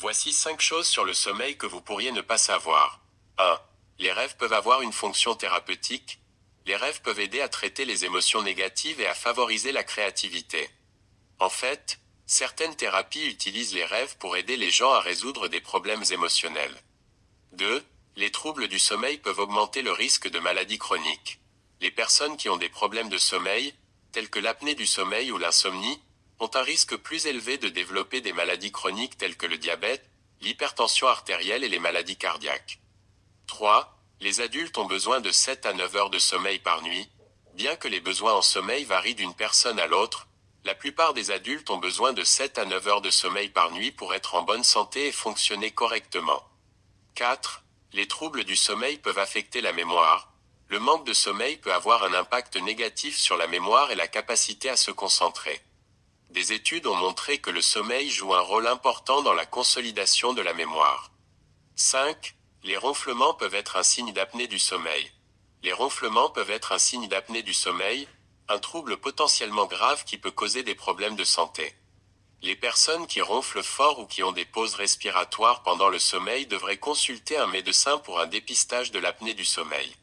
Voici 5 choses sur le sommeil que vous pourriez ne pas savoir. 1. Les rêves peuvent avoir une fonction thérapeutique. Les rêves peuvent aider à traiter les émotions négatives et à favoriser la créativité. En fait, certaines thérapies utilisent les rêves pour aider les gens à résoudre des problèmes émotionnels. 2. Les troubles du sommeil peuvent augmenter le risque de maladies chroniques. Les personnes qui ont des problèmes de sommeil, tels que l'apnée du sommeil ou l'insomnie, ont un risque plus élevé de développer des maladies chroniques telles que le diabète, l'hypertension artérielle et les maladies cardiaques. 3. Les adultes ont besoin de 7 à 9 heures de sommeil par nuit. Bien que les besoins en sommeil varient d'une personne à l'autre, la plupart des adultes ont besoin de 7 à 9 heures de sommeil par nuit pour être en bonne santé et fonctionner correctement. 4. Les troubles du sommeil peuvent affecter la mémoire. Le manque de sommeil peut avoir un impact négatif sur la mémoire et la capacité à se concentrer. Des études ont montré que le sommeil joue un rôle important dans la consolidation de la mémoire. 5. Les ronflements peuvent être un signe d'apnée du sommeil. Les ronflements peuvent être un signe d'apnée du sommeil, un trouble potentiellement grave qui peut causer des problèmes de santé. Les personnes qui ronflent fort ou qui ont des pauses respiratoires pendant le sommeil devraient consulter un médecin pour un dépistage de l'apnée du sommeil.